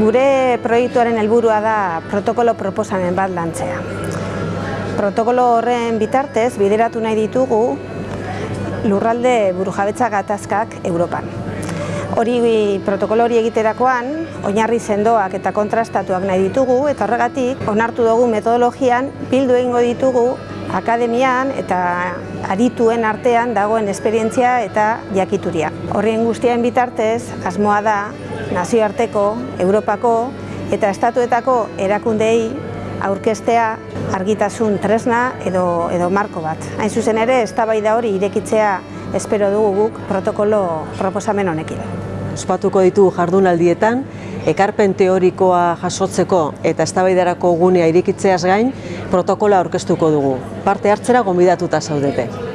Gure proiektuaren helburua da protokolo proposamen bat lantzea. Protokolo horren bitartez bideratu nahi ditugu lurralde burujabetza gatazkak Europan. Hori protokolo hori egiterakoan, oinarri sendoak eta kontrastatuak nahi ditugu eta horregatik onartu dugu metodologian bildu egingo ditugu akademian eta adituen artean dagoen esperientzia eta jakituria. Horrien guztien bitartez, asmoa da nazioarteko, Europako eta estatuetako erakundei aurkestea argitasun tresna edo, edo marko bat. Hain zuzen ere, eztabaida hori irekitzea espero dugu guk protokolo proposamen honekin. Ospatuko ditu jardunaldietan, ekarpen teorikoa jasotzeko eta eztabaidarako gunea irikitzeaz gain protokola aurkeztuko dugu. Parte hartzera gonbidatuta zaudete.